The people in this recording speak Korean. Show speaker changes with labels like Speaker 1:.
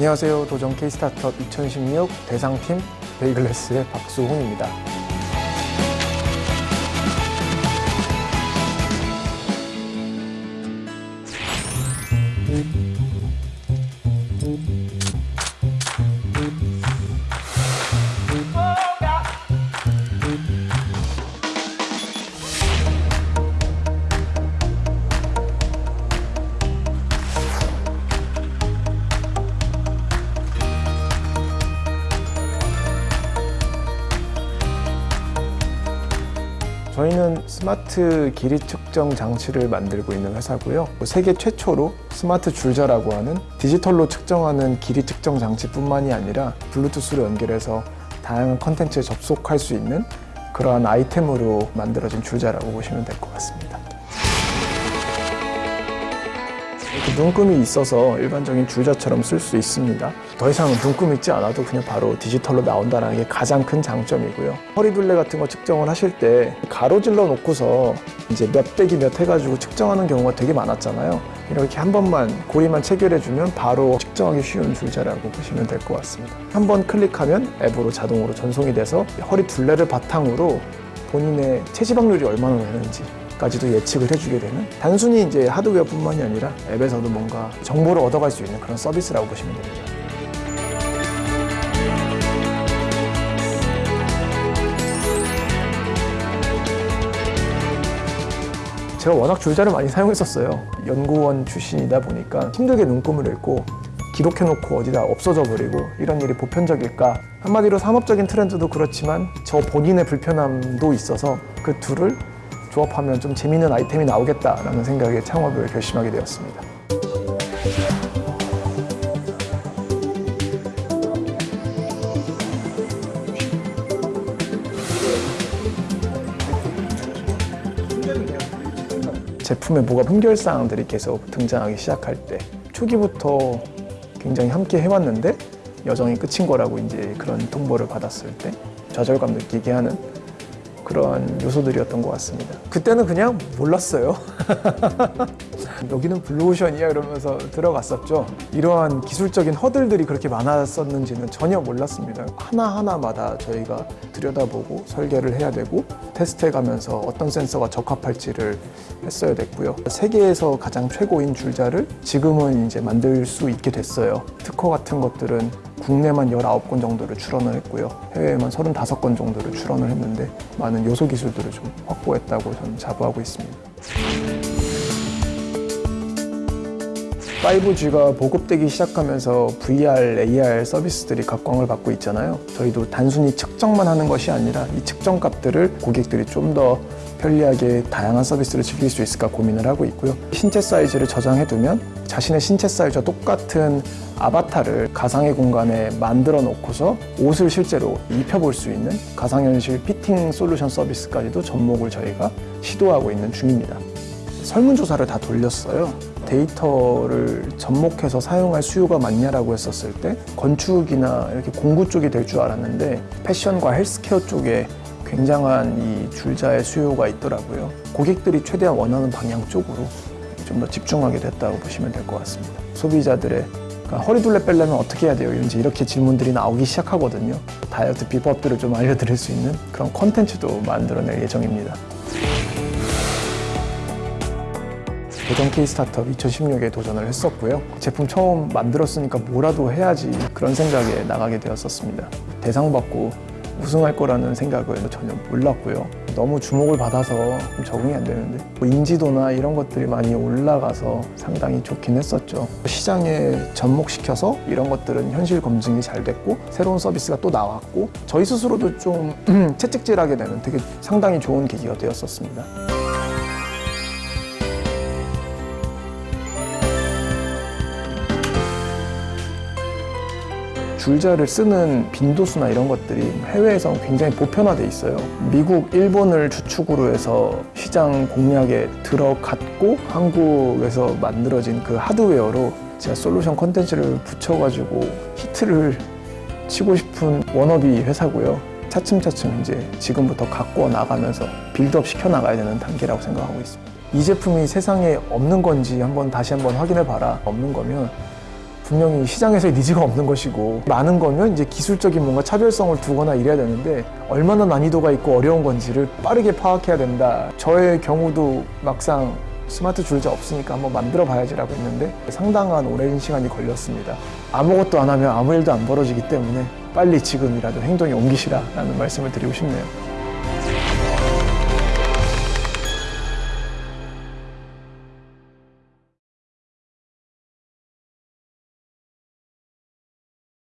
Speaker 1: 안녕하세요. 도전 K스타트업 2016 대상팀 베이글레스의 박수홍입니다. 저희는 스마트 길이 측정 장치를 만들고 있는 회사고요. 세계 최초로 스마트 줄자라고 하는 디지털로 측정하는 길이 측정 장치뿐만이 아니라 블루투스로 연결해서 다양한 컨텐츠에 접속할 수 있는 그러한 아이템으로 만들어진 줄자라고 보시면 될 것 같습니다. 눈금이 있어서 일반적인 줄자처럼 쓸 수 있습니다. 더 이상 눈금 있지 않아도 그냥 바로 디지털로 나온다는 게 가장 큰 장점이고요. 허리둘레 같은 거 측정을 하실 때 가로질러 놓고서 이제 몇 빼기 몇 해가지고 측정하는 경우가 되게 많았잖아요. 이렇게 한 번만 고리만 체결해주면 바로 측정하기 쉬운 줄자라고 보시면 될 것 같습니다. 한 번 클릭하면 앱으로 자동으로 전송이 돼서 허리 둘레를 바탕으로 본인의 체지방률이 얼마나 되는지 까지도 예측을 해주게 되는 단순히 이제 하드웨어뿐만이 아니라 앱에서도 뭔가 정보를 얻어갈 수 있는 그런 서비스라고 보시면 됩니다. 제가 워낙 줄자를 많이 사용했었어요. 연구원 출신이다 보니까 힘들게 눈금을 읽고 기록해놓고 어디다 없어져 버리고 이런 일이 보편적일까? 한마디로 산업적인 트렌드도 그렇지만 저 본인의 불편함도 있어서 그 둘을 조합하면 좀 재미있는 아이템이 나오겠다라는 생각에 창업을 결심하게 되었습니다. 제품에 뭐가 품결사항들이 계속 등장하기 시작할 때 초기부터 굉장히 함께 해왔는데 여정이 끝인 거라고 이제 그런 통보를 받았을 때 좌절감 느끼게 하는 그러한 요소들이었던 것 같습니다. 그때는 그냥 몰랐어요. 여기는 블루오션이야 이러면서 들어갔었죠. 이러한 기술적인 허들들이 그렇게 많았었는지는 전혀 몰랐습니다. 하나하나마다 저희가 들여다보고 설계를 해야 되고 테스트해 가면서 어떤 센서가 적합할지를 했어야 됐고요. 세계에서 가장 최고인 줄자를 지금은 이제 만들 수 있게 됐어요. 특허 같은 것들은 국내만 19건 정도를 출원을 했고요. 해외에만 35건 정도를 출원을 했는데 많은 요소 기술들을 좀 확보했다고 저는 자부하고 있습니다. 5G가 보급되기 시작하면서 VR, AR 서비스들이 각광을 받고 있잖아요. 저희도 단순히 측정만 하는 것이 아니라 이 측정 값들을 고객들이 좀 더 편리하게 다양한 서비스를 즐길 수 있을까 고민을 하고 있고요. 신체 사이즈를 저장해두면 자신의 신체 사이즈와 똑같은 아바타를 가상의 공간에 만들어 놓고서 옷을 실제로 입혀볼 수 있는 가상현실 fitting solution 서비스까지도 접목을 저희가 시도하고 있는 중입니다. 설문조사를 다 돌렸어요. 데이터를 접목해서 사용할 수요가 많냐라고 했었을 때 건축이나 이렇게 공구 쪽이 될 줄 알았는데 패션과 헬스케어 쪽에 굉장한 이 줄자의 수요가 있더라고요. 고객들이 최대한 원하는 방향 쪽으로 좀 더 집중하게 됐다고 보시면 될 것 같습니다. 소비자들의 그러니까 허리둘레 빼려면 어떻게 해야 돼요? 이제 이렇게 질문들이 나오기 시작하거든요. 다이어트 비법들을 좀 알려드릴 수 있는 그런 컨텐츠도 만들어낼 예정입니다. 도전 K 스타트업 2016에 도전을 했었고요. 제품 처음 만들었으니까 뭐라도 해야지 그런 생각에 나가게 되었었습니다. 대상 받고 우승할 거라는 생각을 전혀 몰랐고요. 너무 주목을 받아서 좀 적응이 안 되는데 뭐 인지도나 이런 것들이 많이 올라가서 상당히 좋긴 했었죠. 시장에 접목시켜서 이런 것들은 현실 검증이 잘 됐고 새로운 서비스가 또 나왔고 저희 스스로도 좀 채찍질하게 되는 되게 상당히 좋은 계기가 되었었습니다. 줄자를 쓰는 빈도수나 이런 것들이 해외에서 굉장히 보편화돼 있어요. 미국, 일본을 주축으로 해서 시장 공략에 들어갔고 한국에서 만들어진 그 하드웨어로 제가 솔루션 컨텐츠를 붙여가지고 히트를 치고 싶은 워너비 회사고요. 차츰차츰 이제 지금부터 갖고 나가면서 build up 시켜 나가야 되는 단계라고 생각하고 있습니다. 이 제품이 세상에 없는 건지 한번 다시 한번 확인해 봐라. 없는 거면 분명히 시장에서의 니즈가 없는 것이고 많은 거면 이제 기술적인 뭔가 차별성을 두거나 이래야 되는데 얼마나 난이도가 있고 어려운 건지를 빠르게 파악해야 된다. 저의 경우도 막상 스마트 줄자 없으니까 한번 만들어 봐야지라고 했는데 상당한 오랜 시간이 걸렸습니다. 아무것도 안 하면 아무 일도 안 벌어지기 때문에 빨리 지금이라도 행동에 옮기시라라는 말씀을 드리고 싶네요.